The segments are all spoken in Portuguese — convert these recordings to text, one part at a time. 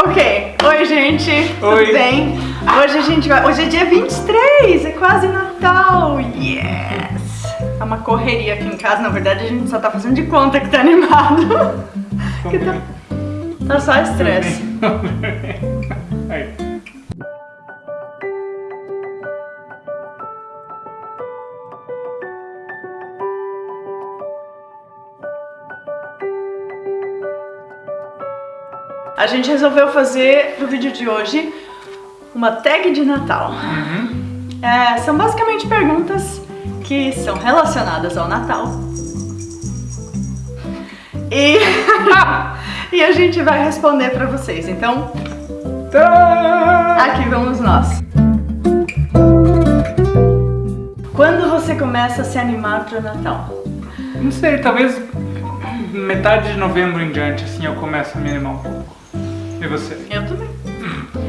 Ok, oi gente, Oi. tudo bem? Hoje a gente vai. Hoje é dia 23, é quase Natal! Yes! É uma correria aqui em casa, na verdade a gente só tá fazendo de conta que tá animado. Que tá, tá só estresse. A gente resolveu fazer pro vídeo de hoje uma tag de Natal. É, são basicamente perguntas que são relacionadas ao Natal. E, e a gente vai responder pra vocês. Então, aqui vamos nós. Quando você começa a se animar pro Natal? Não sei, talvez metade de novembro em diante, assim, eu começo a me animar um pouco. E você? Eu também.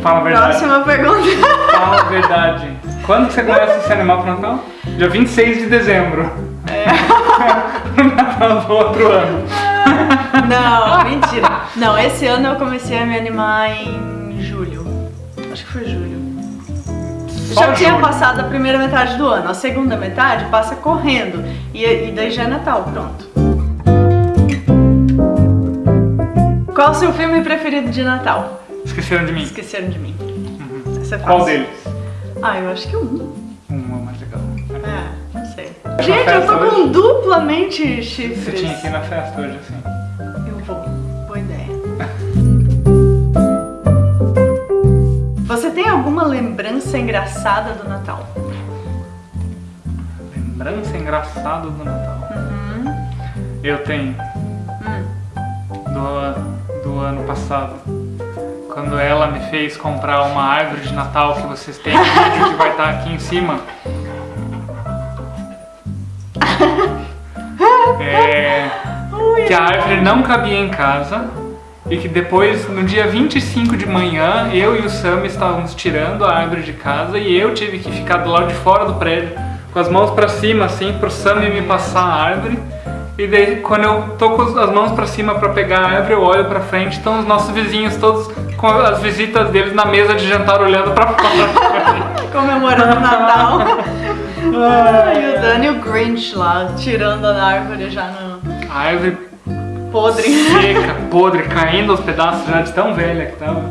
Fala a verdade. Próxima pergunta. Fala a verdade. Quando que você começa a se animar pro Natal? Dia 26 de dezembro. É. Natal do outro ano. Não, mentira. Não, esse ano eu comecei a me animar em julho. Acho que foi julho. Só Já tinha julho. passado a primeira metade do ano. A segunda metade passa correndo. E, e daí já é Natal, pronto. Qual o seu filme preferido de Natal? Esqueceram de mim. Esqueceram de mim. Essa é Uhum. Qual fácil. deles? Ah, eu acho que um. Um é o mais legal. É, não sei. Gente, eu tô com hoje? duplamente Você chifres. tinha que ir na festa hoje, assim. Eu vou. Boa ideia. Você tem alguma lembrança engraçada do Natal? Lembrança engraçada do Natal. Uhum. Eu tenho. Hum. Do, do ano passado. Quando ela me fez comprar uma árvore de Natal que vocês têm vídeo que vai estar aqui em cima. É, que a árvore não cabia em casa e que depois, no dia 25 de manhã, eu e o Sam estávamos tirando a árvore de casa e eu tive que ficar do lado de fora do prédio com as mãos pra cima, assim, pro Sam me passar a árvore. E daí, quando eu tô com as mãos pra cima pra pegar a árvore, eu olho pra frente, estão os nossos vizinhos todos com as visitas deles na mesa de jantar olhando pra fora. comemorando o Natal. e o Dani e o Grinch lá, tirando a árvore já no A árvore podre. seca, podre, caindo aos pedaços já de tão velha que tava.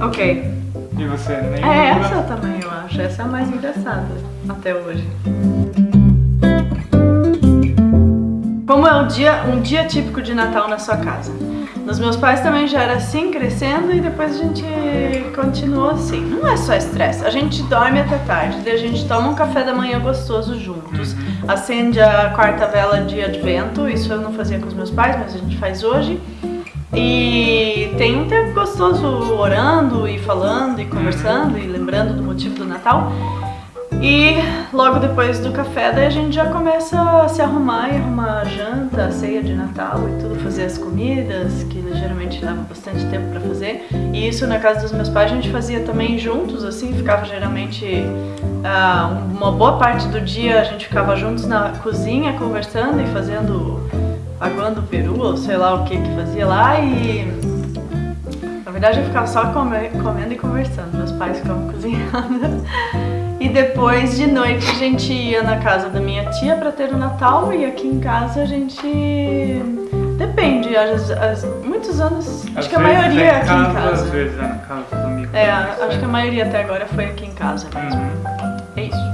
ok. E você nem É lembra? essa também, eu acho. Essa é a mais engraçada até hoje. Como é um dia, um dia típico de Natal na sua casa? Nos meus pais também já era assim, crescendo, e depois a gente continuou assim. Não é só estresse, a gente dorme até tarde, daí a gente toma um café da manhã gostoso juntos, acende a quarta vela de advento, isso eu não fazia com os meus pais, mas a gente faz hoje. E tem um tempo gostoso orando e falando e conversando e lembrando do motivo do Natal. E logo depois do café, daí a gente já começa a se arrumar e arrumar a janta, a ceia de Natal e tudo, fazer as comidas, que geralmente leva bastante tempo pra fazer. E isso na casa dos meus pais a gente fazia também juntos, assim, ficava geralmente ah, uma boa parte do dia a gente ficava juntos na cozinha conversando e fazendo aguando o peru, ou sei lá o que que fazia lá e na verdade eu ficava só come- comendo e conversando, meus pais ficavam cozinhando. E depois de noite a gente ia na casa da minha tia pra ter o Natal e aqui em casa a gente depende, às, às- muitos anos, Às acho que a maioria é é aqui em Às casa. vezes é na casa. É, acho que a maioria até agora foi aqui em casa mesmo. Uhum. É isso.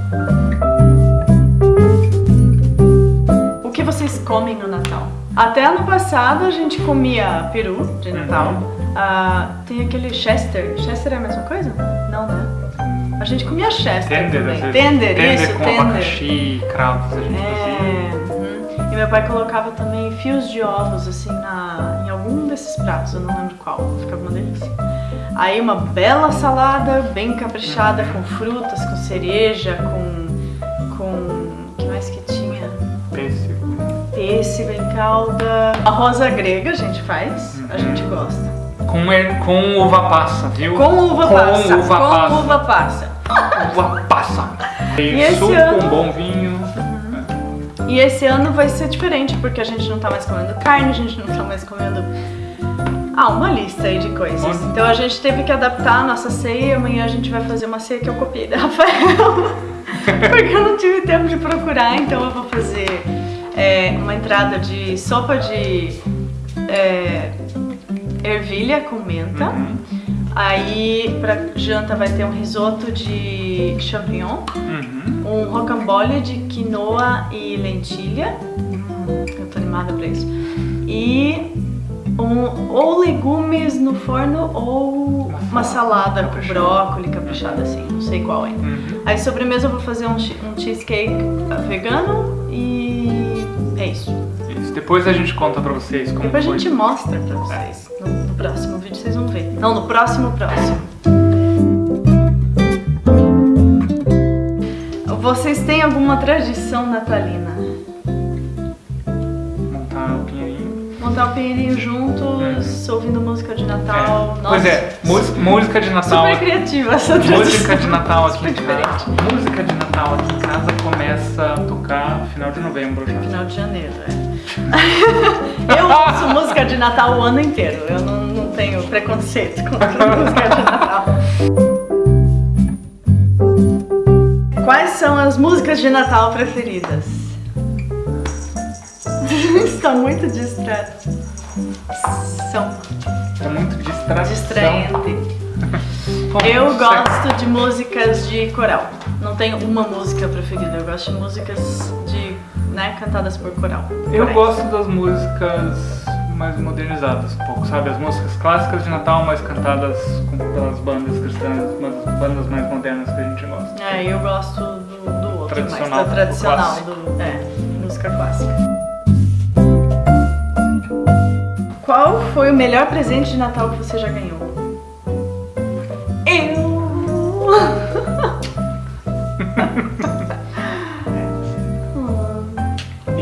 O que vocês comem no Natal? Até ano passado a gente comia peru de Natal. Ah, tem aquele Chester. Chester é a mesma coisa? Não, né? A gente comia Chester Tender, também. vezes. Tender, isso, com tender. abacaxi, cravos a gente fazia. É, uhum. E meu pai colocava também fios de ovos assim na, em algum desses pratos, eu não lembro qual, ficava uma delícia. Aí uma bela salada, bem caprichada, com frutas, com cereja, com. com. o que mais que tinha? Pêssego. Pêssego em calda. Arroz à grega a gente faz, a Uhum. gente gosta. Com, er- com uva passa, viu? Com uva com passa. Uva com passa. uva passa. Uva passa. E esse suco, ano? um bom vinho. E esse ano vai ser diferente, porque a gente não tá mais comendo carne, a gente não tá mais comendo Ah, uma lista aí de coisas. Então a gente teve que adaptar a nossa ceia e amanhã a gente vai fazer uma ceia que eu copiei da Rafael. Porque eu não tive tempo de procurar, então eu vou fazer é, uma entrada de sopa de é, ervilha com menta. Uhum. Aí pra janta vai ter um risoto de champignon, Uhum. um rocambole de quinoa e lentilha. Hum, eu tô animada pra isso. E um, ou legumes no forno ou uma salada com brócolis caprichada assim, não sei qual é. Uhum. Aí sobremesa eu vou fazer um, um cheesecake vegano e é isso. Isso. Depois a gente conta pra vocês como Depois a foi. gente mostra pra vocês. No, no próximo vídeo vocês vão ver. Não, no próximo próximo. Vocês têm alguma tradição natalina? Montar o pinheirinho. Montar o pinheirinho juntos, ouvindo música de Natal. É. Pois é, música de Natal. super criativa essa tradição. Música de Natal aqui Super em casa. Música de Natal aqui em casa começa a tocar no final de novembro já. Final de janeiro, é. eu ouço música de Natal o ano inteiro. Eu não, não tenho preconceito contra música de Natal. Quais são as músicas de Natal preferidas? Está muito distrato. São É muito distração. distraente. Eu gosto de músicas de coral. Não tenho uma música preferida. Eu gosto de músicas de, né, cantadas por coral. Eu Corais. gosto das músicas mais modernizadas um pouco, sabe? As músicas clássicas de Natal, mas cantadas com, pelas bandas cristãs, bandas mais modernas que a gente gosta. É, eu gosto do, do outro, mais Tradicional, da do tradicional, do, é, música clássica. Qual foi o melhor presente de Natal que você já ganhou?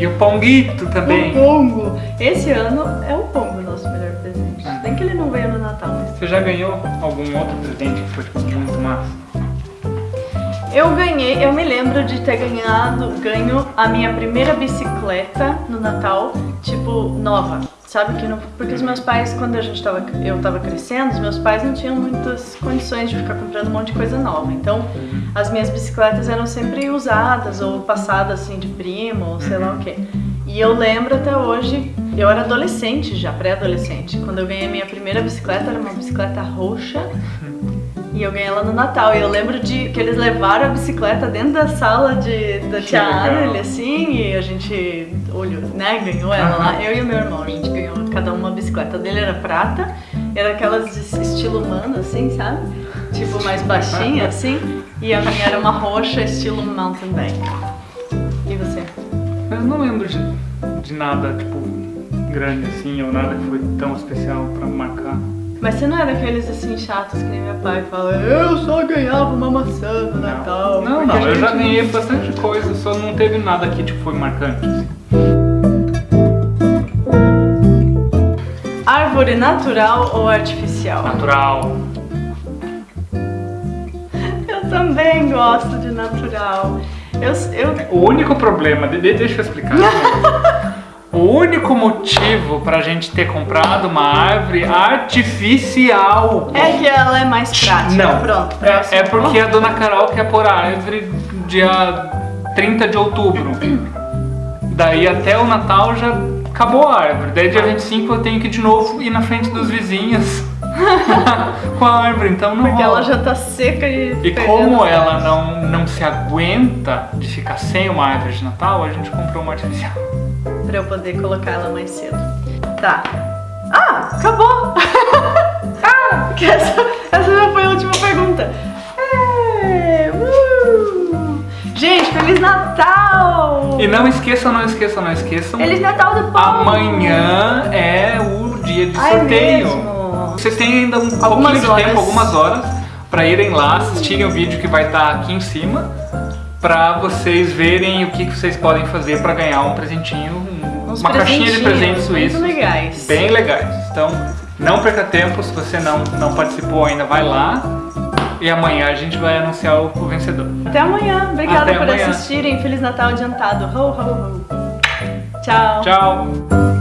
E o Ponguito também. O Pongo! Esse ano é o Pongo o nosso melhor presente. Nem que ele não veio no Natal, mas Você já ganhou algum outro presente que foi tipo, muito massa? Eu ganhei, eu me lembro de ter ganhado, ganho a minha primeira bicicleta no Natal, tipo, nova. Sabe que não, porque os meus pais, quando a gente tava, eu tava crescendo, os meus pais não tinham muitas condições de ficar comprando um monte de coisa nova. Então, as minhas bicicletas eram sempre usadas ou passadas assim de primo, ou sei lá o quê. E eu lembro até hoje, eu era adolescente já, pré-adolescente, quando eu ganhei a minha primeira bicicleta, era uma bicicleta roxa. E eu ganhei ela no Natal. E eu lembro de que eles levaram a bicicleta dentro da sala de, da Que tia. Anneli, assim, e a gente olhou, né? Ganhou ela lá. Eu e o meu irmão, a gente ganhou cada uma bicicleta. A dele era prata, era aquelas de estilo humano, assim, sabe? Tipo, mais baixinha, assim. E a minha era uma roxa, estilo mountain bike. E você? Eu não lembro de, de nada, tipo, grande assim, ou nada que foi tão especial pra marcar. Mas você não é daqueles assim chatos que nem meu pai fala, eu só ganhava uma maçã no Natal. Não, não, eu já ganhei bastante coisa, só não teve nada que tipo, foi marcante. assim. Árvore natural ou artificial? Natural. Eu também gosto de natural. Eu, eu, O único problema, de- de- deixa eu explicar. o único motivo pra gente ter comprado uma árvore artificial é que ela é mais prática. Não. Pronto, é, é porque a dona Carol quer pôr a árvore dia 30 de outubro. Daí até o Natal já acabou a árvore. Daí dia 25 eu tenho que de novo ir na frente dos vizinhos com a árvore. Então não Porque rola. ela já tá seca e. E como ela não, não se aguenta de ficar sem uma árvore de Natal, a gente comprou uma artificial. Pra eu poder colocar ela mais cedo. Tá. Ah, acabou! ah, essa, essa já foi a última pergunta. É, uh! Gente, Feliz Natal! E não esqueçam, não esqueçam, não esqueçam. Feliz Natal do povo! Amanhã é o dia de Ai, Vocês têm ainda um Algumas pouquinho de horas. tempo, algumas horas, pra irem lá assistirem o vídeo que vai estar aqui em cima, pra vocês verem o que que vocês podem fazer pra ganhar um presentinho, um- uma caixinha de presentes suíços. Muito legais. Bem legais. Então, não perca tempo, se você não, não participou ainda, vai lá. E amanhã a gente vai anunciar o, o vencedor. Até amanhã. Obrigada Até por amanhã. assistirem. Feliz Natal adiantado. Ho, ho, ho. Tchau. Tchau!